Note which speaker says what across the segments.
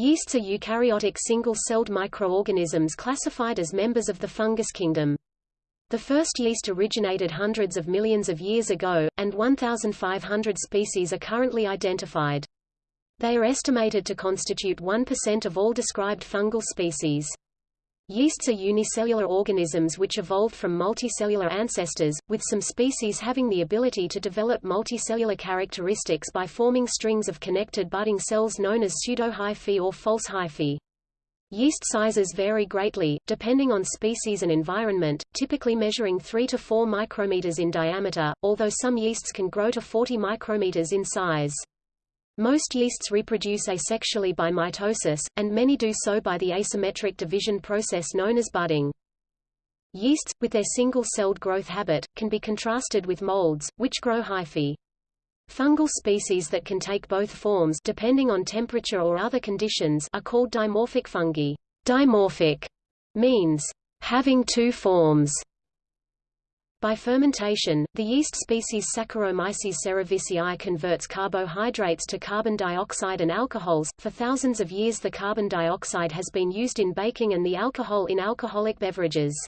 Speaker 1: Yeasts are eukaryotic single-celled microorganisms classified as members of the fungus kingdom. The first yeast originated hundreds of millions of years ago, and 1,500 species are currently identified. They are estimated to constitute 1% of all described fungal species. Yeasts are unicellular organisms which evolved from multicellular ancestors, with some species having the ability to develop multicellular characteristics by forming strings of connected budding cells known as pseudohyphae or false hyphae. Yeast sizes vary greatly, depending on species and environment, typically measuring 3 to 4 micrometers in diameter, although some yeasts can grow to 40 micrometers in size. Most yeasts reproduce asexually by mitosis, and many do so by the asymmetric division process known as budding. Yeasts, with their single-celled growth habit, can be contrasted with molds, which grow hyphae. Fungal species that can take both forms depending on temperature or other conditions are called dimorphic fungi. Dimorphic means having two forms. By fermentation, the yeast species Saccharomyces cerevisiae converts carbohydrates to carbon dioxide and alcohols. For thousands of years the carbon dioxide has been used in baking and the alcohol in alcoholic beverages.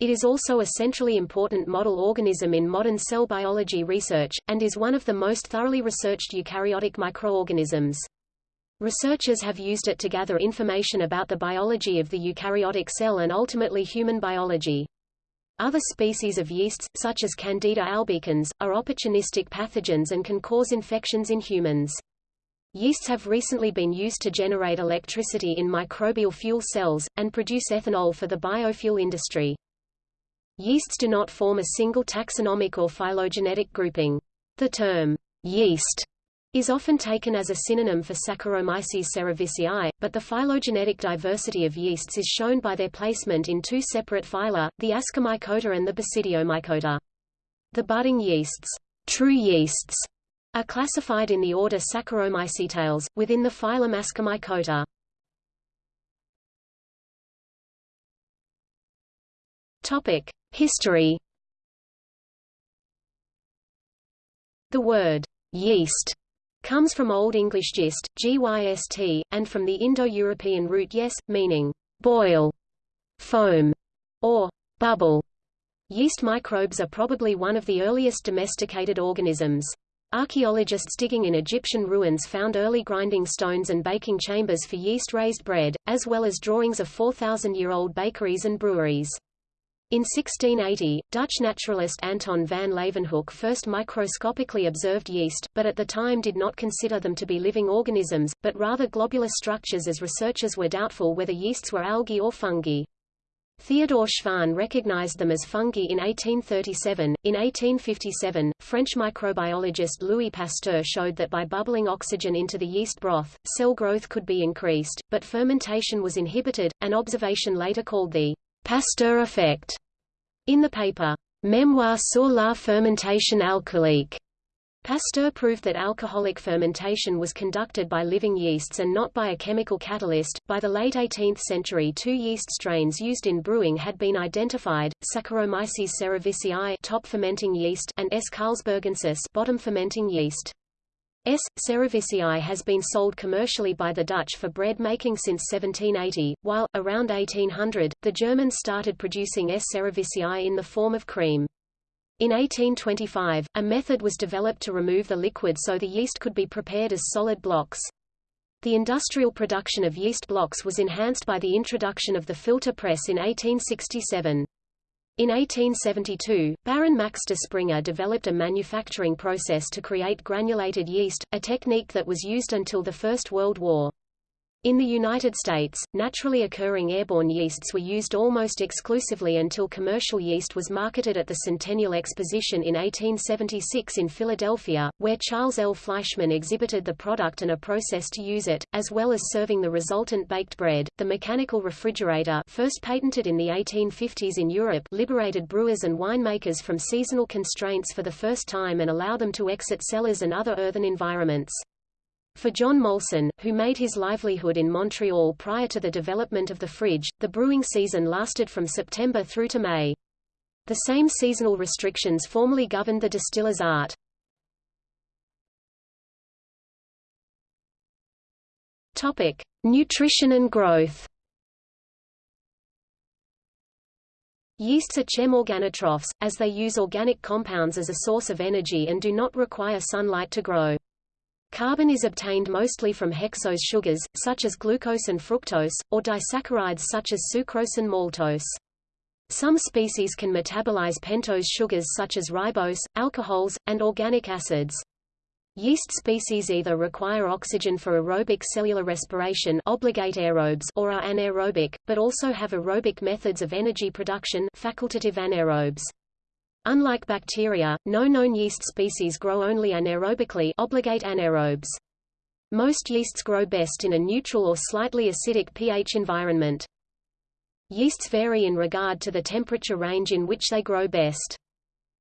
Speaker 1: It is also a centrally important model organism in modern cell biology research, and is one of the most thoroughly researched eukaryotic microorganisms. Researchers have used it to gather information about the biology of the eukaryotic cell and ultimately human biology. Other species of yeasts, such as Candida albicans, are opportunistic pathogens and can cause infections in humans. Yeasts have recently been used to generate electricity in microbial fuel cells, and produce ethanol for the biofuel industry. Yeasts do not form a single taxonomic or phylogenetic grouping. The term, yeast, is often taken as a synonym for Saccharomyces cerevisiae, but the phylogenetic diversity of yeasts is shown by their placement in two separate phyla, the Ascomycota and the Basidiomycota. The budding yeasts, true yeasts, are classified in the order Saccharomycetales, within the phylum Ascomycota. Topic: History. The word yeast comes from Old English gist, gyst, and from the Indo-European root yes, meaning boil, foam, or bubble. Yeast microbes are probably one of the earliest domesticated organisms. Archaeologists digging in Egyptian ruins found early grinding stones and baking chambers for yeast-raised bread, as well as drawings of 4,000-year-old bakeries and breweries. In 1680, Dutch naturalist Anton van Leeuwenhoek first microscopically observed yeast, but at the time did not consider them to be living organisms, but rather globular structures as researchers were doubtful whether yeasts were algae or fungi. Theodore Schwann recognized them as fungi in 1837. In 1857, French microbiologist Louis Pasteur showed that by bubbling oxygen into the yeast broth, cell growth could be increased, but fermentation was inhibited, an observation later called the Pasteur effect. In the paper, Mémoire sur la fermentation alcoolique, Pasteur proved that alcoholic fermentation was conducted by living yeasts and not by a chemical catalyst. By the late 18th century, two yeast strains used in brewing had been identified: Saccharomyces cerevisiae, top fermenting yeast, and S. carlsbergensis, bottom fermenting yeast. S. cerevisiae has been sold commercially by the Dutch for bread making since 1780, while, around 1800, the Germans started producing S. cerevisiae in the form of cream. In 1825, a method was developed to remove the liquid so the yeast could be prepared as solid blocks. The industrial production of yeast blocks was enhanced by the introduction of the filter press in 1867. In 1872, Baron Max de Springer developed a manufacturing process to create granulated yeast, a technique that was used until the First World War. In the United States, naturally occurring airborne yeasts were used almost exclusively until commercial yeast was marketed at the Centennial Exposition in 1876 in Philadelphia, where Charles L. Fleischmann exhibited the product and a process to use it, as well as serving the resultant baked bread. The mechanical refrigerator, first patented in the 1850s in Europe, liberated brewers and winemakers from seasonal constraints for the first time and allowed them to exit cellars and other earthen environments. For John Molson, who made his livelihood in Montreal prior to the development of the fridge, the brewing season lasted from September through to May. The same seasonal restrictions formerly governed the distiller's art. Topic: Nutrition and growth Yeasts are chemoorganotrophs, as they use organic compounds as a source of energy and do not require sunlight to grow. Carbon is obtained mostly from hexose sugars, such as glucose and fructose, or disaccharides such as sucrose and maltose. Some species can metabolize pentose sugars such as ribose, alcohols, and organic acids. Yeast species either require oxygen for aerobic cellular respiration obligate aerobes or are anaerobic, but also have aerobic methods of energy production facultative anaerobes. Unlike bacteria, no known yeast species grow only anaerobically obligate anaerobes. Most yeasts grow best in a neutral or slightly acidic pH environment. Yeasts vary in regard to the temperature range in which they grow best.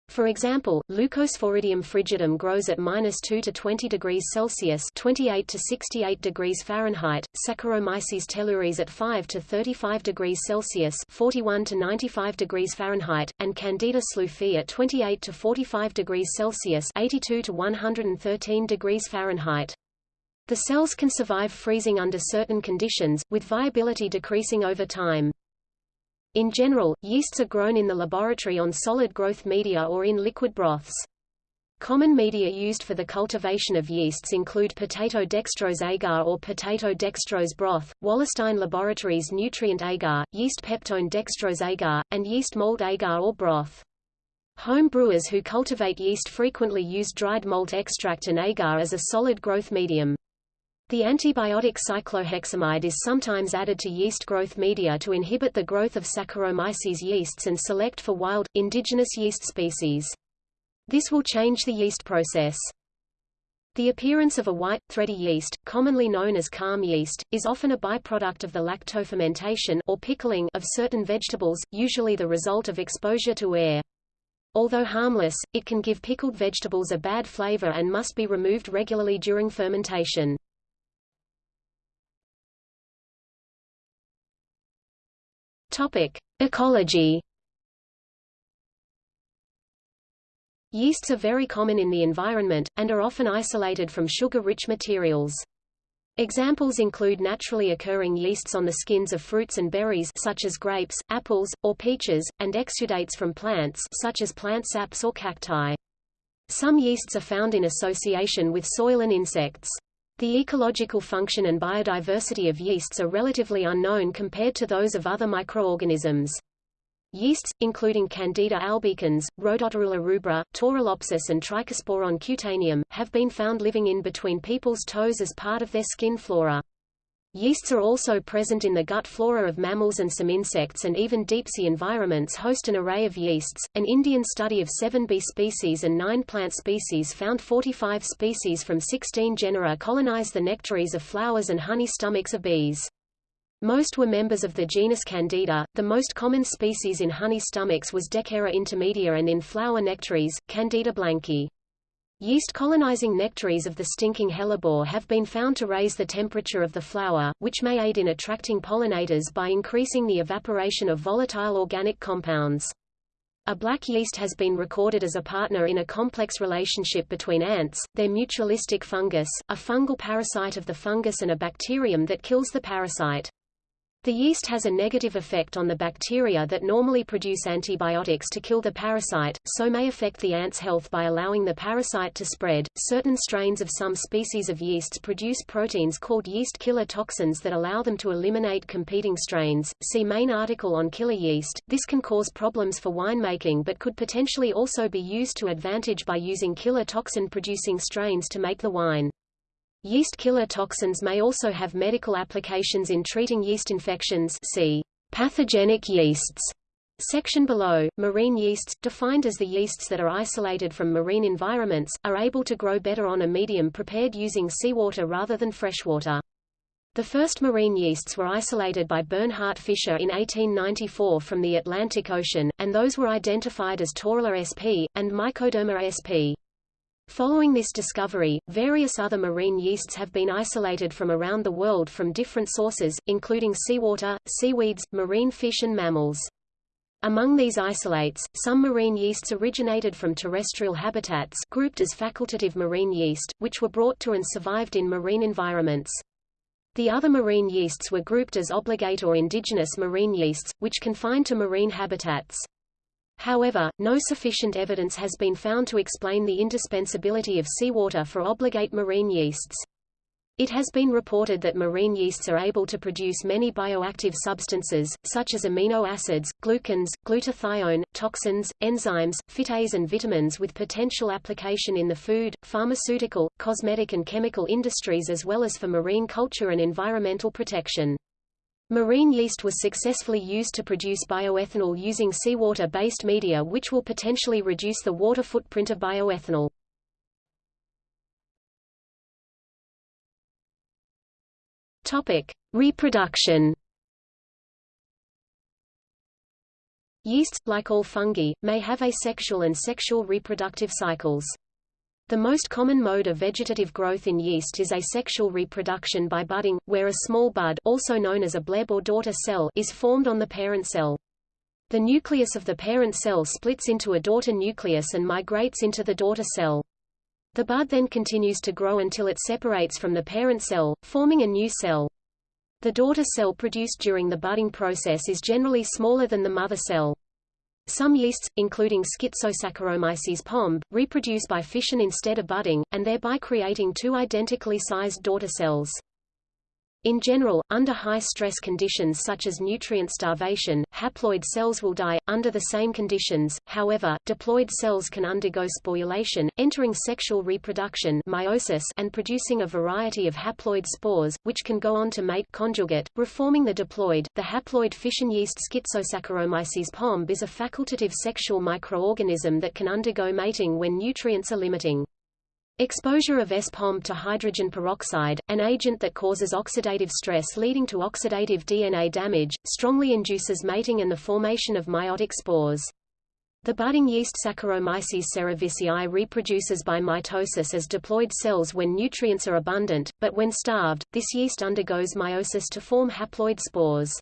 Speaker 1: For example, Leucosporidium frigidum grows at minus 2 to 20 degrees Celsius 28 to 68 degrees Fahrenheit, Saccharomyces telluris at 5 to 35 degrees Celsius 41 to 95 degrees Fahrenheit, and Candida sloofii at 28 to 45 degrees Celsius 82 to 113 degrees Fahrenheit. The cells can survive freezing under certain conditions, with viability decreasing over time. In general, yeasts are grown in the laboratory on solid growth media or in liquid broths. Common media used for the cultivation of yeasts include potato dextrose agar or potato dextrose broth, Wallerstein Laboratories nutrient agar, yeast peptone dextrose agar, and yeast malt agar or broth. Home brewers who cultivate yeast frequently use dried malt extract and agar as a solid growth medium. The antibiotic cycloheximide is sometimes added to yeast growth media to inhibit the growth of Saccharomyces yeasts and select for wild, indigenous yeast species. This will change the yeast process. The appearance of a white, thready yeast, commonly known as kahm yeast, is often a byproduct of the lactofermentation or pickling of certain vegetables, usually the result of exposure to air. Although harmless, it can give pickled vegetables a bad flavor and must be removed regularly during fermentation.
Speaker 2: Topic: Ecology.
Speaker 1: Yeasts are very common in the environment, and are often isolated from sugar-rich materials. Examples include naturally occurring yeasts on the skins of fruits and berries such as grapes, apples, or peaches, and exudates from plants such as plant saps or cacti. Some yeasts are found in association with soil and insects. The ecological function and biodiversity of yeasts are relatively unknown compared to those of other microorganisms. Yeasts, including Candida albicans, Rhodotorula rubra, Torulopsis and Trichosporon cutaneum, have been found living in between people's toes as part of their skin flora. Yeasts are also present in the gut flora of mammals and some insects and even deep-sea environments host an array of yeasts. An Indian study of seven bee species and nine plant species found 45 species from 16 genera colonize the nectaries of flowers and honey stomachs of bees. Most were members of the genus Candida. The most common species in honey stomachs was Dekkera intermedia and in flower nectaries, Candida blanki. Yeast colonizing nectaries of the stinking hellebore have been found to raise the temperature of the flower, which may aid in attracting pollinators by increasing the evaporation of volatile organic compounds. A black yeast has been recorded as a partner in a complex relationship between ants, their mutualistic fungus, a fungal parasite of the fungus and a bacterium that kills the parasite. The yeast has a negative effect on the bacteria that normally produce antibiotics to kill the parasite, so may affect the ant's health by allowing the parasite to spread. Certain strains of some species of yeasts produce proteins called yeast killer toxins that allow them to eliminate competing strains. See main article on killer yeast. This can cause problems for winemaking but could potentially also be used to advantage by using killer toxin producing strains to make the wine. Yeast killer toxins may also have medical applications in treating yeast infections see pathogenic yeasts. Section below, marine yeasts, defined as the yeasts that are isolated from marine environments, are able to grow better on a medium prepared using seawater rather than freshwater. The first marine yeasts were isolated by Bernhard Fischer in 1894 from the Atlantic Ocean, and those were identified as Torula sp. and Mycoderma sp. Following this discovery, various other marine yeasts have been isolated from around the world from different sources, including seawater, seaweeds, marine fish and mammals. Among these isolates, some marine yeasts originated from terrestrial habitats grouped as facultative marine yeast, which were brought to and survived in marine environments. The other marine yeasts were grouped as obligate or indigenous marine yeasts, which confined to marine habitats. However, no sufficient evidence has been found to explain the indispensability of seawater for obligate marine yeasts. It has been reported that marine yeasts are able to produce many bioactive substances, such as amino acids, glucans, glutathione, toxins, enzymes, phytase and vitamins with potential application in the food, pharmaceutical, cosmetic and chemical industries as well as for marine culture and environmental protection. Marine yeast was successfully used to produce bioethanol using seawater-based media which will potentially reduce the water footprint of bioethanol. Topic: Reproduction. Yeasts, like all fungi, may have asexual and sexual reproductive cycles. The most common mode of vegetative growth in yeast is asexual reproduction by budding, where a small bud also known as a bleb or daughter cell is formed on the parent cell. The nucleus of the parent cell splits into a daughter nucleus and migrates into the daughter cell. The bud then continues to grow until it separates from the parent cell, forming a new cell. The daughter cell produced during the budding process is generally smaller than the mother cell. Some yeasts, including Schizosaccharomyces pombe, reproduce by fission instead of budding, and thereby creating two identically sized daughter cells. In general, under high-stress conditions such as nutrient starvation, haploid cells will die. Under the same conditions, however, diploid cells can undergo sporulation, entering sexual reproduction meiosis and producing a variety of haploid spores, which can go on to mate conjugate, reforming the diploid. The haploid fission yeast Schizosaccharomyces pombe is a facultative sexual microorganism that can undergo mating when nutrients are limiting. Exposure of S. pombe to hydrogen peroxide, an agent that causes oxidative stress leading to oxidative DNA damage, strongly induces mating and the formation of meiotic spores. The budding yeast Saccharomyces cerevisiae reproduces by mitosis as diploid cells when nutrients are abundant, but when starved, this yeast undergoes meiosis to form haploid spores.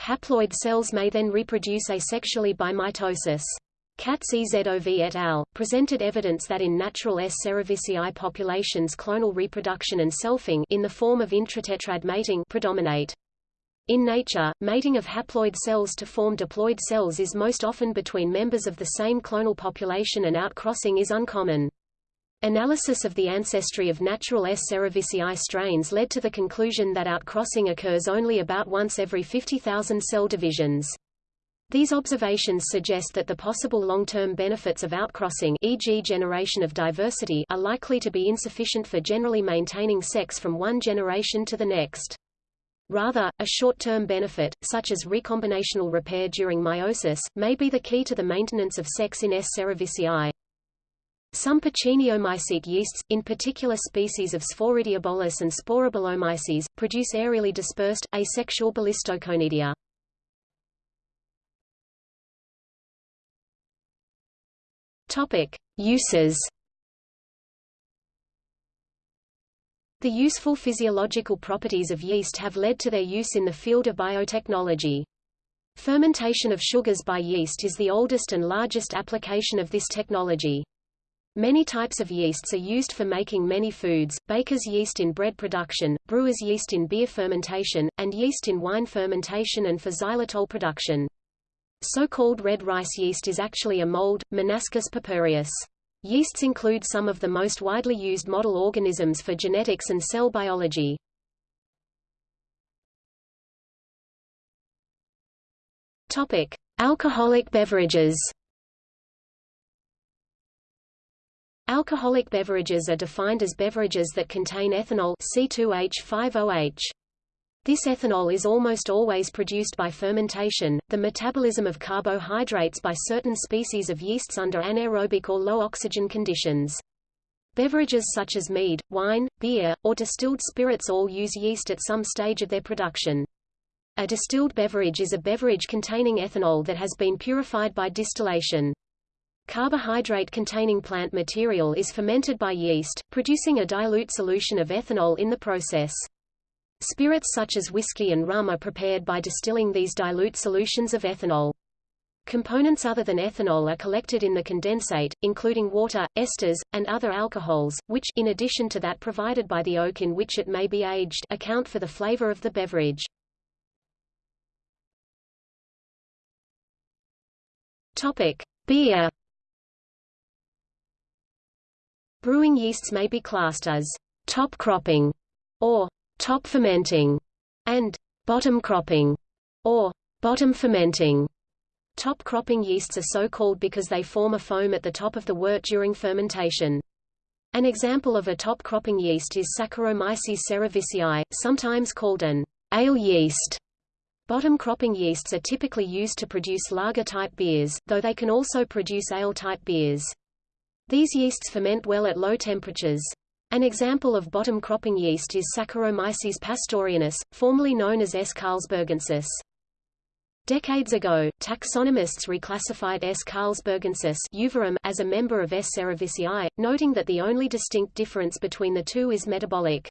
Speaker 1: Haploid cells may then reproduce asexually by mitosis. Katz EZOV et al. presented evidence that in natural S. cerevisiae populations clonal reproduction and selfing in the form of intratetrad mating predominate. In nature, mating of haploid cells to form diploid cells is most often between members of the same clonal population and outcrossing is uncommon. Analysis of the ancestry of natural S. cerevisiae strains led to the conclusion that outcrossing occurs only about once every 50,000 cell divisions. These observations suggest that the possible long-term benefits of outcrossing e.g. generation of diversity are likely to be insufficient for generally maintaining sex from one generation to the next. Rather, a short-term benefit, such as recombinational repair during meiosis, may be the key to the maintenance of sex in S. cerevisiae. Some pucciniomycete yeasts, in particular species of Sporidiobolus and Sporobolomyces, produce aerially dispersed, asexual ballistoconidia. Topic: Uses. The useful physiological properties of yeast have led to their use in the field of biotechnology. Fermentation of sugars by yeast is the oldest and largest application of this technology. Many types of yeasts are used for making many foods, baker's yeast in bread production, brewer's yeast in beer fermentation, and yeast in wine fermentation and for xylitol production. So-called red rice yeast is actually a mold, Monascus purpureus. Yeasts include some of the most widely used model organisms for genetics and cell biology. Topic: Alcoholic beverages. Alcoholic beverages are defined as beverages that contain ethanol C2H5OH. This ethanol is almost always produced by fermentation, the metabolism of carbohydrates by certain species of yeasts under anaerobic or low oxygen conditions. Beverages such as mead, wine, beer, or distilled spirits all use yeast at some stage of their production. A distilled beverage is a beverage containing ethanol that has been purified by distillation. Carbohydrate-containing plant material is fermented by yeast, producing a dilute solution of ethanol in the process. Spirits such as whiskey and rum are prepared by distilling these dilute solutions of ethanol. Components other than ethanol are collected in the condensate, including water, esters, and other alcohols, which in addition to that provided by the oak in which it may be aged account for the flavor of the beverage. Topic: Beer. Brewing yeasts may be classed as top cropping or top fermenting and bottom cropping or bottom fermenting. Top cropping yeasts are so called because they form a foam at the top of the wort during fermentation. An example of a top cropping yeast is Saccharomyces cerevisiae, sometimes called an ale yeast. Bottom cropping yeasts are typically used to produce lager-type beers, though they can also produce ale-type beers. These yeasts ferment well at low temperatures. An example of bottom cropping yeast is Saccharomyces pastorianus, formerly known as S. carlsbergensis. Decades ago, taxonomists reclassified S. carlsbergensis as a member of S. cerevisiae, noting that the only distinct difference between the two is metabolic.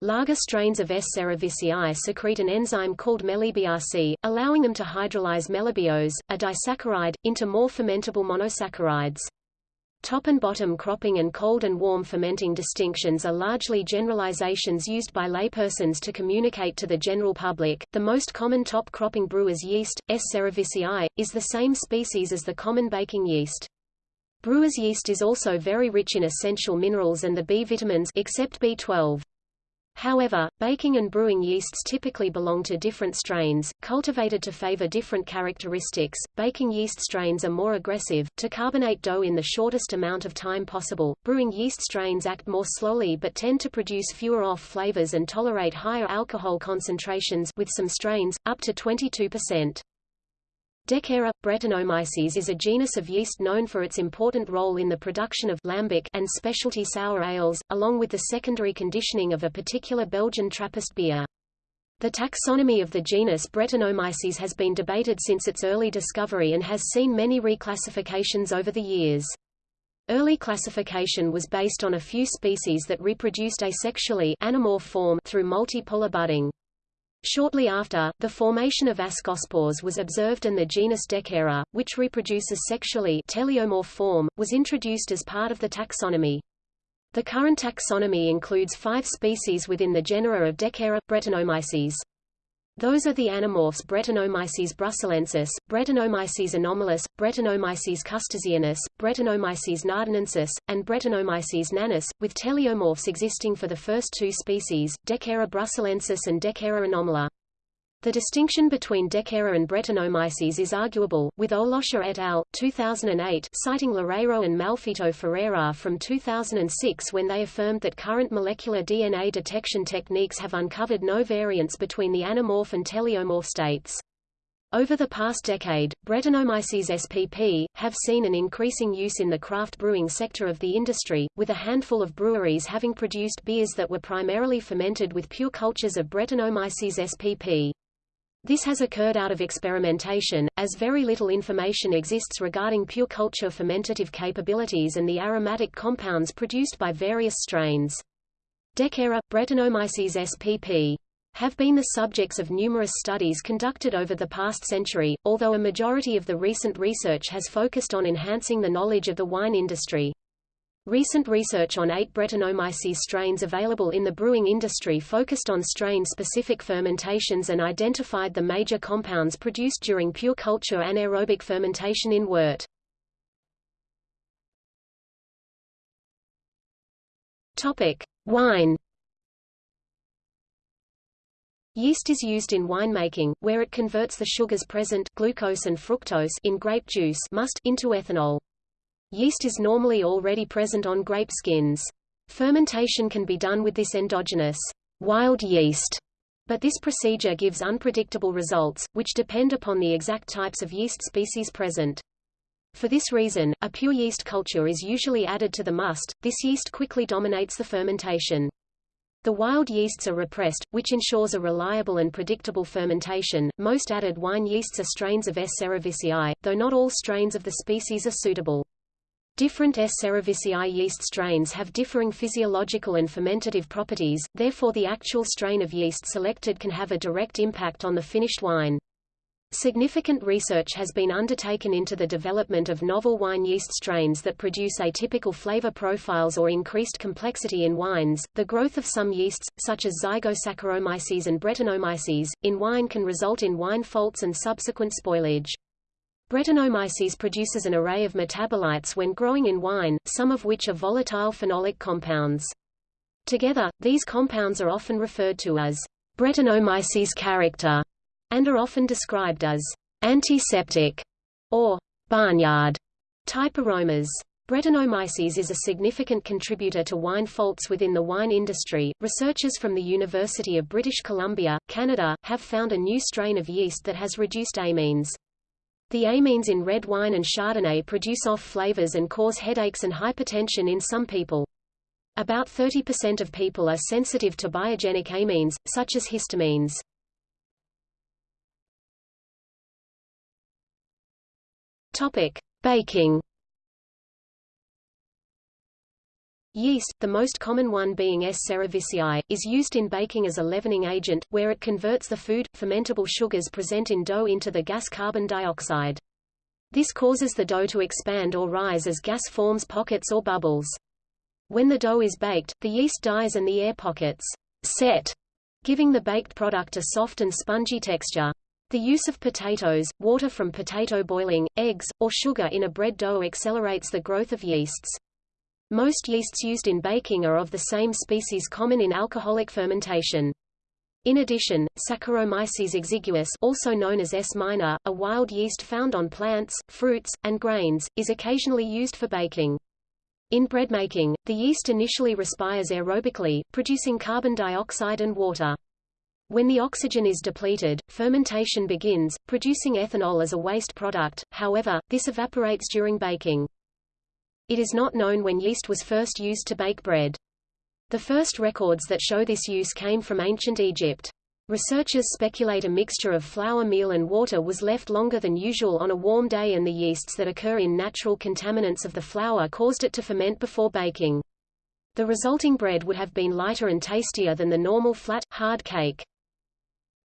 Speaker 1: Lager strains of S. cerevisiae secrete an enzyme called melibiase, allowing them to hydrolyze melibiose, a disaccharide, into more fermentable monosaccharides. Top and bottom cropping and cold and warm fermenting distinctions are largely generalizations used by laypersons to communicate to the general public. The most common top cropping brewer's yeast, S. cerevisiae, is the same species as the common baking yeast. Brewer's yeast is also very rich in essential minerals and the B vitamins except B12. However, baking and brewing yeasts typically belong to different strains, cultivated to favor different characteristics. Baking yeast strains are more aggressive, to carbonate dough in the shortest amount of time possible. Brewing yeast strains act more slowly but tend to produce fewer off flavors and tolerate higher alcohol concentrations with some strains, up to 22%. Dekkera, Brettanomyces is a genus of yeast known for its important role in the production of lambic and specialty sour ales, along with the secondary conditioning of a particular Belgian Trappist beer. The taxonomy of the genus Brettanomyces has been debated since its early discovery and has seen many reclassifications over the years. Early classification was based on a few species that reproduced asexually anamorph form through multipolar budding. Shortly after, the formation of ascospores was observed and the genus Dekkera, which reproduces sexually teleomorph form, was introduced as part of the taxonomy. The current taxonomy includes five species within the genera of Dekkera, Brettanomyces. Those are the anamorphs Brettanomyces bruxellensis, Brettanomyces anomalus, Brettanomyces custersianus, Brettanomyces naardenensis, and Brettanomyces nanus, with teleomorphs existing for the first two species, Dekkera bruxellensis and Dekkera anomala. The distinction between Dekkera and Brettanomyces is arguable, with Oelofse et al. 2008 citing Loureiro and Malfeito Ferreira from 2006 when they affirmed that current molecular DNA detection techniques have uncovered no variance between the anamorph and teleomorph states. Over the past decade, Brettanomyces spp. have seen an increasing use in the craft brewing sector of the industry, with a handful of breweries having produced beers that were primarily fermented with pure cultures of Brettanomyces spp. This has occurred out of experimentation, as very little information exists regarding pure culture fermentative capabilities and the aromatic compounds produced by various strains. Dekkera, Brettanomyces spp have been the subjects of numerous studies conducted over the past century, although a majority of the recent research has focused on enhancing the knowledge of the wine industry. Recent research on eight Brettanomyces strains available in the brewing industry focused on strain-specific fermentations and identified the major compounds produced during pure culture anaerobic fermentation in wort. Topic: Wine. Yeast is used in winemaking, where it converts the sugars present glucose and fructose in grape juice must into ethanol. Yeast is normally already present on grape skins. Fermentation can be done with this endogenous wild yeast, but this procedure gives unpredictable results, which depend upon the exact types of yeast species present. For this reason, a pure yeast culture is usually added to the must. This yeast quickly dominates the fermentation. The wild yeasts are repressed, which ensures a reliable and predictable fermentation. Most added wine yeasts are strains of S. cerevisiae, though not all strains of the species are suitable. Different S. cerevisiae yeast strains have differing physiological and fermentative properties, therefore the actual strain of yeast selected can have a direct impact on the finished wine. Significant research has been undertaken into the development of novel wine yeast strains that produce atypical flavor profiles or increased complexity in wines. The growth of some yeasts, such as Zygosaccharomyces and Brettanomyces, in wine can result in wine faults and subsequent spoilage. Brettanomyces produces an array of metabolites when growing in wine, some of which are volatile phenolic compounds. Together, these compounds are often referred to as Brettanomyces character and are often described as antiseptic or barnyard type aromas. Brettanomyces is a significant contributor to wine faults within the wine industry. Researchers from the University of British Columbia, Canada, have found a new strain of yeast that has reduced amines. The amines in red wine and Chardonnay produce off flavors and cause headaches and hypertension in some people. About 30% of people are sensitive to biogenic amines, such as histamines. Topic: Baking. Yeast, the most common one being S. cerevisiae, is used in baking as a leavening agent, where it converts the food, fermentable sugars present in dough into the gas carbon dioxide. This causes the dough to expand or rise as gas forms pockets or bubbles. When the dough is baked, the yeast dies and the air pockets set, giving the baked product a soft and spongy texture. The use of potatoes, water from potato boiling, eggs, or sugar in a bread dough accelerates the growth of yeasts. Most yeasts used in baking are of the same species common in alcoholic fermentation. In addition, Saccharomyces exiguus also known as S. minor, a wild yeast found on plants, fruits, and grains, is occasionally used for baking. In bread making, the yeast initially respires aerobically, producing carbon dioxide and water. When the oxygen is depleted, fermentation begins, producing ethanol as a waste product, however, this evaporates during baking. It is not known when yeast was first used to bake bread. The first records that show this use came from ancient Egypt. Researchers speculate a mixture of flour meal and water was left longer than usual on a warm day and the yeasts that occur in natural contaminants of the flour caused it to ferment before baking. The resulting bread would have been lighter and tastier than the normal flat, hard cake.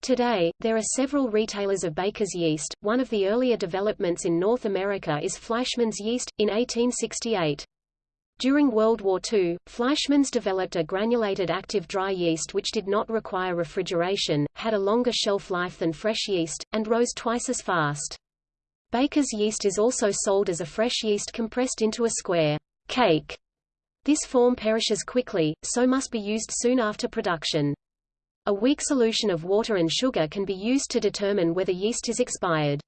Speaker 1: Today, there are several retailers of baker's yeast. One of the earlier developments in North America is Fleischmann's yeast, in 1868. During World War II, Fleischmann's developed a granulated active dry yeast which did not require refrigeration, had a longer shelf life than fresh yeast, and rose twice as fast. Baker's yeast is also sold as a fresh yeast compressed into a square cake. This form perishes quickly, so must be used soon after production. A weak solution of water and sugar can be used to determine whether yeast is expired.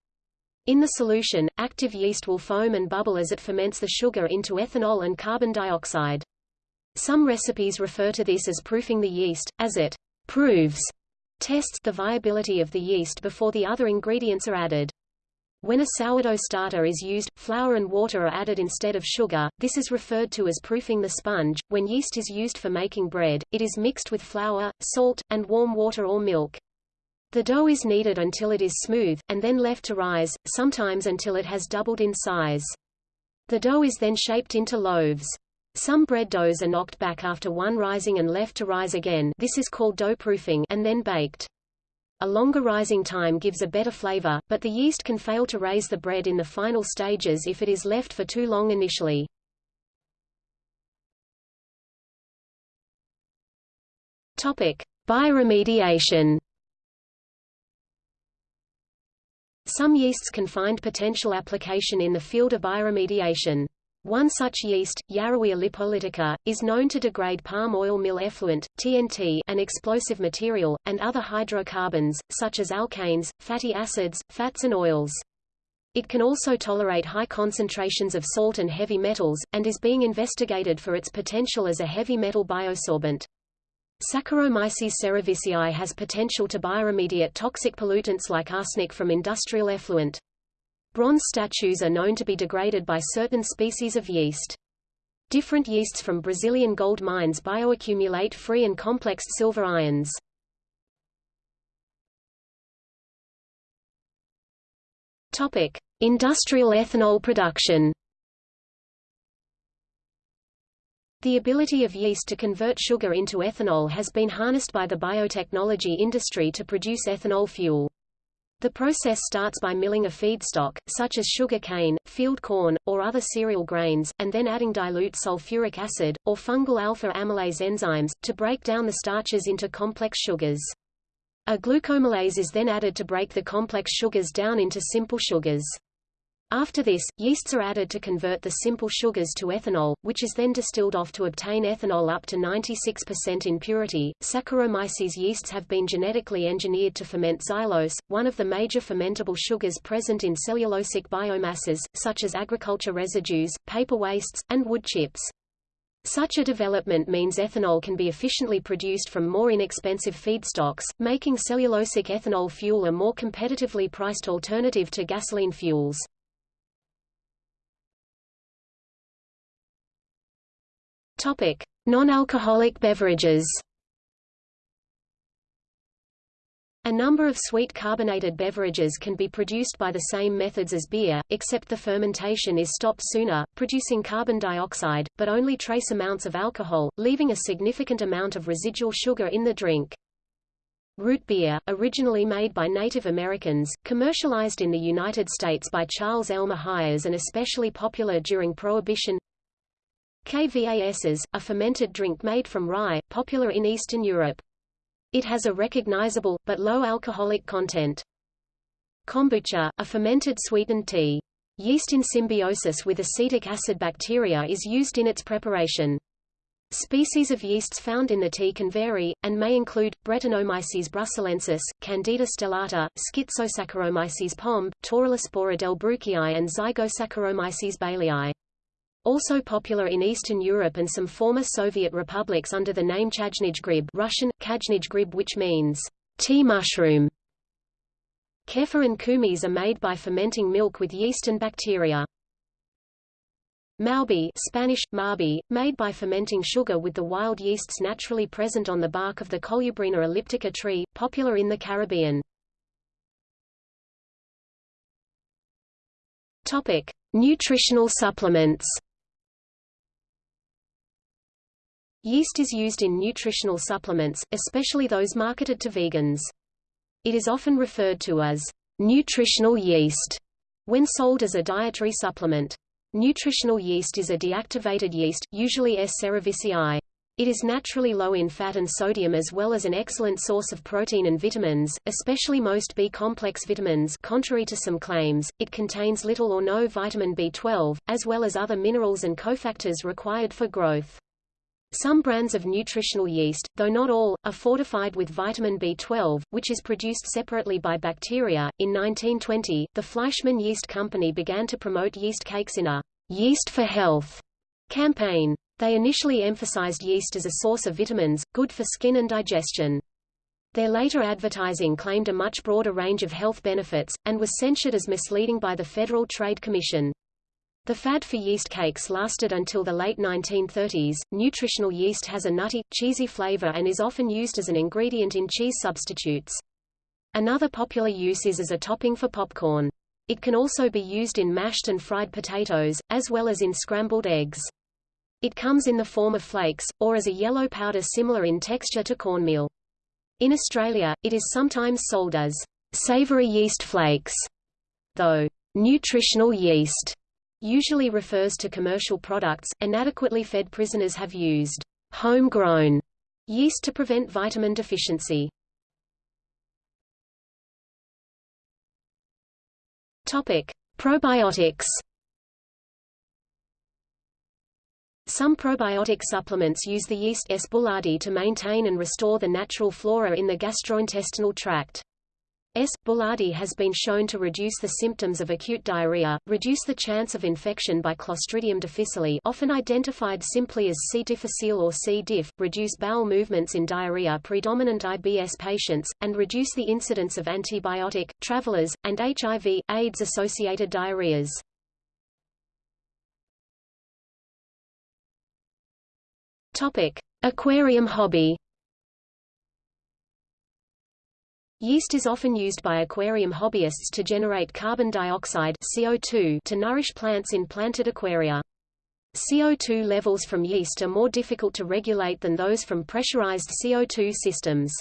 Speaker 1: In the solution, active yeast will foam and bubble as it ferments the sugar into ethanol and carbon dioxide. Some recipes refer to this as proofing the yeast, as it proves tests the viability of the yeast before the other ingredients are added. When a sourdough starter is used, flour and water are added instead of sugar. This is referred to as proofing the sponge. When yeast is used for making bread, it is mixed with flour, salt, and warm water or milk. The dough is kneaded until it is smooth, and then left to rise, sometimes until it has doubled in size. The dough is then shaped into loaves. Some bread doughs are knocked back after one rising and left to rise again this is called dough proofing and then baked. A longer rising time gives a better flavor, but the yeast can fail to raise the bread in the final stages if it is left for too long initially. Topic: Bioremediation. Some yeasts can find potential application in the field of bioremediation. One such yeast, Yarrowia lipolytica, is known to degrade palm oil mill effluent, TNT an explosive material, and other hydrocarbons, such as alkanes, fatty acids, fats and oils. It can also tolerate high concentrations of salt and heavy metals, and is being investigated for its potential as a heavy metal biosorbent. Saccharomyces cerevisiae has potential to bioremediate toxic pollutants like arsenic from industrial effluent. Bronze statues are known to be degraded by certain species of yeast. Different yeasts from Brazilian gold mines bioaccumulate free and complexed silver ions. Topic: Industrial ethanol production. The ability of yeast to convert sugar into ethanol has been harnessed by the biotechnology industry to produce ethanol fuel. The process starts by milling a feedstock, such as sugar cane, field corn, or other cereal grains, and then adding dilute sulfuric acid, or fungal alpha-amylase enzymes, to break down the starches into complex sugars. A glucoamylase is then added to break the complex sugars down into simple sugars. After this, yeasts are added to convert the simple sugars to ethanol, which is then distilled off to obtain ethanol up to 96% in purity. Saccharomyces yeasts have been genetically engineered to ferment xylose, one of the major fermentable sugars present in cellulosic biomasses, such as agriculture residues, paper wastes, and wood chips. Such a development means ethanol can be efficiently produced from more inexpensive feedstocks, making cellulosic ethanol fuel a more competitively priced alternative to gasoline fuels. Topic: Non-alcoholic beverages. A number of sweet carbonated beverages can be produced by the same methods as beer, except the fermentation is stopped sooner, producing carbon dioxide, but only trace amounts of alcohol, leaving a significant amount of residual sugar in the drink. Root beer, originally made by Native Americans, commercialized in the United States by Charles Elmer Hires and especially popular during Prohibition. Kvass, is a fermented drink made from rye, popular in Eastern Europe. It has a recognizable, but low alcoholic content. Kombucha, a fermented sweetened tea. Yeast in symbiosis with acetic acid bacteria is used in its preparation. Species of yeasts found in the tea can vary, and may include, Brettanomyces bruxellensis, Candida stellata, Schizosaccharomyces pombe, Torulaspora delbrueckii and Zygosaccharomyces baileyii. Also popular in Eastern Europe and some former Soviet republics under the name Chajnij grib Russian, Kajnij grib which means tea mushroom. Kefir and kumis are made by fermenting milk with yeast and bacteria. Maubi Spanish, marbi, made by fermenting sugar with the wild yeasts naturally present on the bark of the Colubrina elliptica tree, popular in the Caribbean. Topic: Nutritional supplements. Yeast is used in nutritional supplements, especially those marketed to vegans. It is often referred to as nutritional yeast when sold as a dietary supplement. Nutritional yeast is a deactivated yeast, usually S. cerevisiae. It is naturally low in fat and sodium as well as an excellent source of protein and vitamins, especially most B-complex vitamins contrary to some claims, it contains little or no vitamin B12, as well as other minerals and cofactors required for growth. Some brands of nutritional yeast, though not all, are fortified with vitamin B12, which is produced separately by bacteria. In 1920, the Fleischmann Yeast Company began to promote yeast cakes in a Yeast for Health campaign. They initially emphasized yeast as a source of vitamins, good for skin and digestion. Their later advertising claimed a much broader range of health benefits, and was censured as misleading by the Federal Trade Commission. The fad for yeast cakes lasted until the late 1930s. Nutritional yeast has a nutty, cheesy flavor and is often used as an ingredient in cheese substitutes. Another popular use is as a topping for popcorn. It can also be used in mashed and fried potatoes, as well as in scrambled eggs. It comes in the form of flakes, or as a yellow powder similar in texture to cornmeal. In Australia, it is sometimes sold as savory yeast flakes, though nutritional yeast usually refers to commercial products. Inadequately fed prisoners have used homegrown yeast to prevent vitamin deficiency. Topic: Probiotics. Some probiotic supplements use the yeast S. boulardii to maintain and restore the natural flora in the gastrointestinal tract. S. boulardii has been shown to reduce the symptoms of acute diarrhea, reduce the chance of infection by Clostridium difficile often identified simply as C. difficile or C. diff, reduce bowel movements in diarrhea-predominant IBS patients, and reduce the incidence of antibiotic, travelers, and HIV, AIDS-associated diarrheas. Aquarium hobby Yeast is often used by aquarium hobbyists to generate carbon dioxide CO2 to nourish plants in planted aquaria. CO2 levels from yeast are more difficult to regulate than those from pressurized CO2 systems.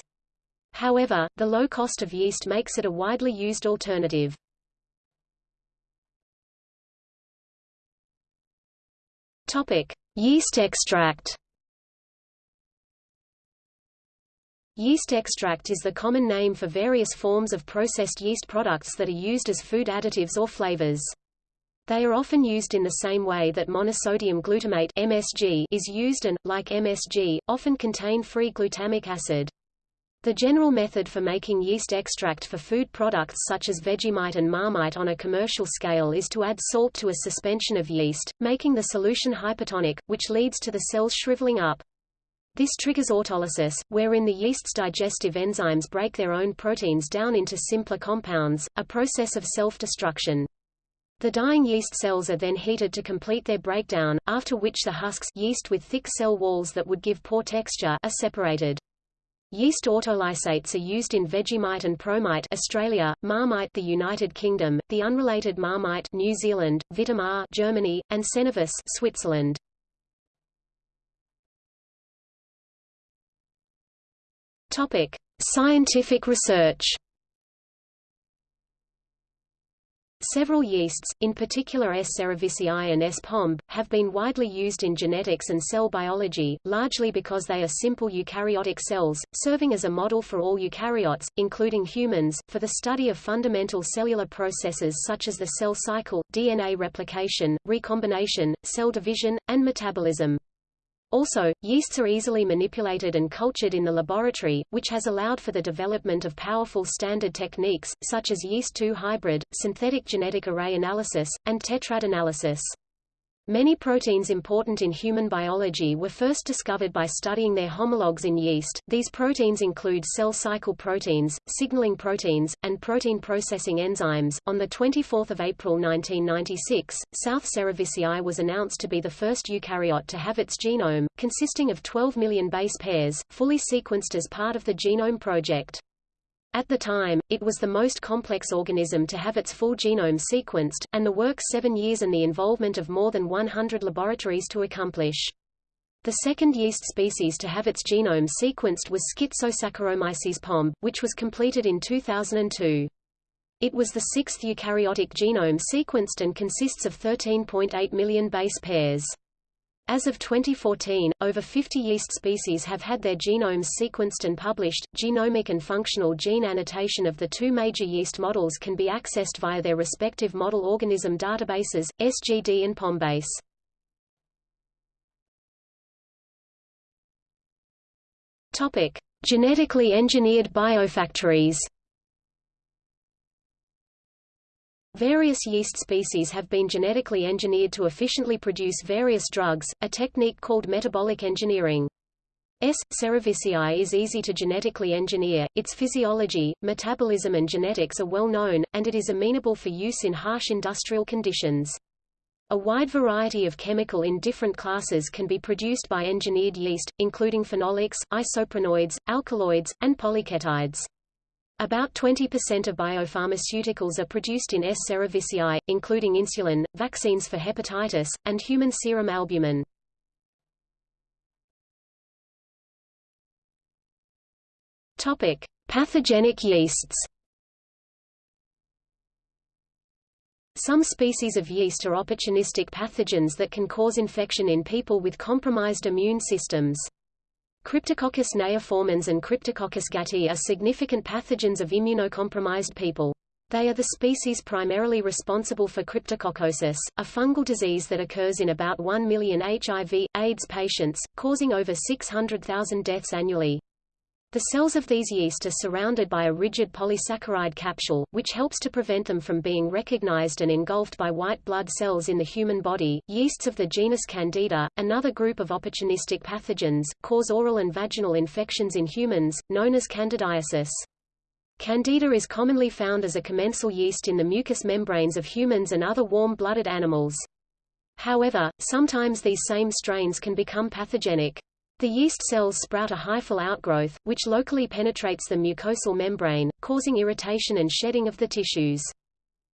Speaker 1: However, the low cost of yeast makes it a widely used alternative. Topic: Yeast extract. Yeast extract is the common name for various forms of processed yeast products that are used as food additives or flavors. They are often used in the same way that monosodium glutamate MSG is used and, like MSG, often contain free glutamic acid. The general method for making yeast extract for food products such as Vegemite and Marmite on a commercial scale is to add salt to a suspension of yeast, making the solution hypertonic, which leads to the cells shriveling up. This triggers autolysis, wherein the yeast's digestive enzymes break their own proteins down into simpler compounds, a process of self-destruction. The dying yeast cells are then heated to complete their breakdown, after which the husks yeast with thick cell walls that would give poor texture are separated. Yeast autolysates are used in Vegemite and Promite Australia, Marmite the United Kingdom, the unrelated Marmite New Zealand, Vitamar Germany, and Cenovis Switzerland. Topic: Scientific research Several yeasts, in particular S. cerevisiae and S. pombe, have been widely used in genetics and cell biology, largely because they are simple eukaryotic cells, serving as a model for all eukaryotes, including humans, for the study of fundamental cellular processes such as the cell cycle, DNA replication, recombination, cell division, and metabolism. Also, yeasts are easily manipulated and cultured in the laboratory, which has allowed for the development of powerful standard techniques, such as yeast-2 hybrid, synthetic genetic array analysis, and tetrad analysis. Many proteins important in human biology were first discovered by studying their homologs in yeast. These proteins include cell cycle proteins, signaling proteins, and protein processing enzymes. On the 24th of April 1996, South Cerevisiae was announced to be the first eukaryote to have its genome, consisting of 12 million base pairs, fully sequenced as part of the Genome Project. At the time, it was the most complex organism to have its full genome sequenced, and the work seven years and the involvement of more than 100 laboratories to accomplish. The second yeast species to have its genome sequenced was Schizosaccharomyces pombe, which was completed in 2002. It was the sixth eukaryotic genome sequenced and consists of 13.8 million base pairs. As of 2014, over 50 yeast species have had their genomes sequenced and published. Genomic and functional gene annotation of the two major yeast models can be accessed via their respective model organism databases, SGD and POMBase. Topic: Genetically engineered biofactories. Various yeast species have been genetically engineered to efficiently produce various drugs, a technique called metabolic engineering. S. cerevisiae is easy to genetically engineer, its physiology, metabolism and genetics are well known, and it is amenable for use in harsh industrial conditions. A wide variety of chemical in different classes can be produced by engineered yeast, including phenolics, isoprenoids, alkaloids, and polyketides. About 20% of biopharmaceuticals are produced in S. cerevisiae, including insulin, vaccines for hepatitis, and human serum albumin. Topic: Pathogenic yeasts. Some species of yeast are opportunistic pathogens that can cause infection in people with compromised immune systems. Cryptococcus neoformans and Cryptococcus gattii are significant pathogens of immunocompromised people. They are the species primarily responsible for cryptococcosis, a fungal disease that occurs in about 1 million HIV, AIDS patients, causing over 600,000 deaths annually. The cells of these yeast are surrounded by a rigid polysaccharide capsule, which helps to prevent them from being recognized and engulfed by white blood cells in the human body. Yeasts of the genus Candida, another group of opportunistic pathogens, cause oral and vaginal infections in humans, known as candidiasis. Candida is commonly found as a commensal yeast in the mucous membranes of humans and other warm-blooded animals. However, sometimes these same strains can become pathogenic. The yeast cells sprout a hyphal outgrowth, which locally penetrates the mucosal membrane, causing irritation and shedding of the tissues.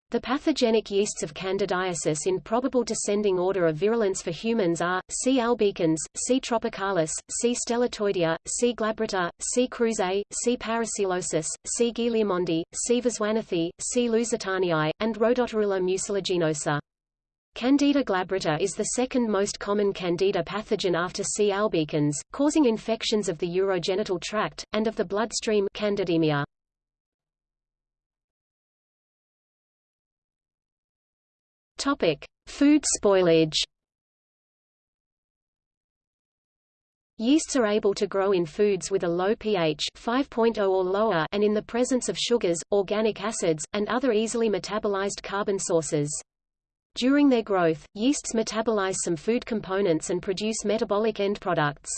Speaker 1: The pathogenic yeasts of candidiasis in probable descending order of virulence for humans are, C. albicans, C. tropicalis, C. stellatoidea, C. glabrata, C. krusei, C. parapsilosis, C. guilliermondii, C. viswanathi, C. lusitaniae, and Rhodotorula mucilaginosa. Candida glabrata is the second most common Candida pathogen after C. albicans, causing infections of the urogenital tract, and of the bloodstream candidemia.
Speaker 2: Topic: Food spoilage.
Speaker 1: Yeasts are able to grow in foods with a low pH 5.0 or lower and in the presence of sugars, organic acids, and other easily metabolized carbon sources. During their growth, yeasts metabolize some food components and produce metabolic end products.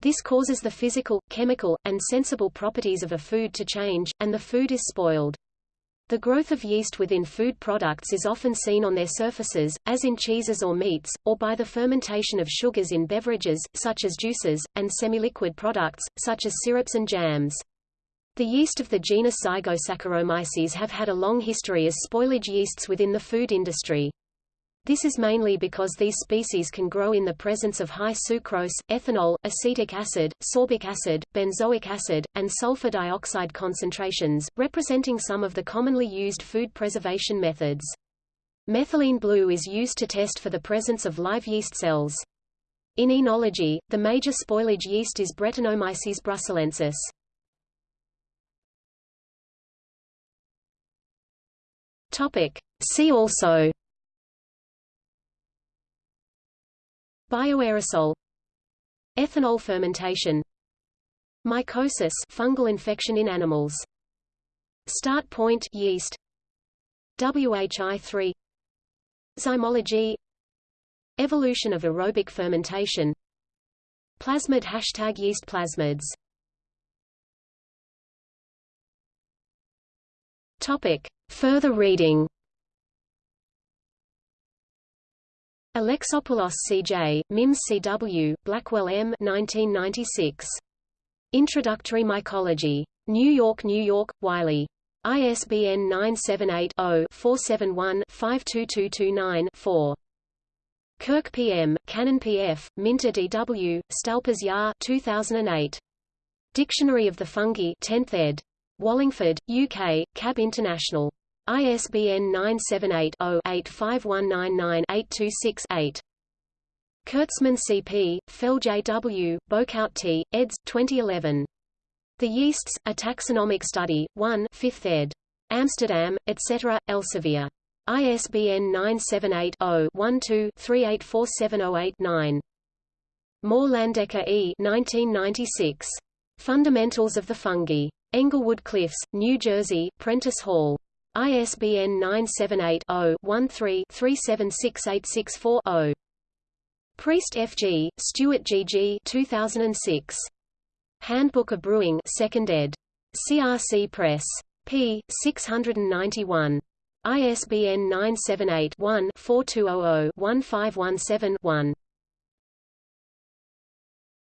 Speaker 1: This causes the physical, chemical, and sensible properties of a food to change, and the food is spoiled. The growth of yeast within food products is often seen on their surfaces, as in cheeses or meats, or by the fermentation of sugars in beverages, such as juices, and semi-liquid products, such as syrups and jams. The yeast of the genus Zygosaccharomyces have had a long history as spoilage yeasts within the food industry. This is mainly because these species can grow in the presence of high sucrose, ethanol, acetic acid, sorbic acid, benzoic acid, and sulfur dioxide concentrations, representing some of the commonly used food preservation methods. Methylene blue is used to test for the presence of live yeast cells. In enology, the major spoilage yeast is Brettanomyces bruxellensis.
Speaker 2: Topic. See also.
Speaker 1: Bioaerosol. Ethanol fermentation. Mycosis fungal infection in animals. Start point yeast. WHI3 Zymology. Evolution of aerobic fermentation. Plasmid hashtag yeast plasmids Topic. Further reading Alexopoulos C.J., Mims C.W., Blackwell M. 1996. Introductory Mycology. New York, New York, Wiley. ISBN 978-0-471-52229-4. Kirk P.M., Cannon P.F., Minter D.W., Stalpers Yar 2008. Dictionary of the Fungi 10th ed. Wallingford, UK, Cab International. ISBN 978-0-85199-826-8. Kurtzman C.P., Fell J.W., Boekhout T., eds. 2011. The Yeasts, A Taxonomic Study, 1 5th ed. Amsterdam, etc., Elsevier. ISBN 978 0 12 384708 Moore Landecker E. 1996. Fundamentals of the Fungi. Englewood Cliffs, New Jersey, Prentice Hall. ISBN 978-0-13-376864-0. Priest F. G., Stewart G. G. 2006. Handbook of Brewing 2nd ed. CRC Press. p. 691. ISBN 978 one 4200 1517 1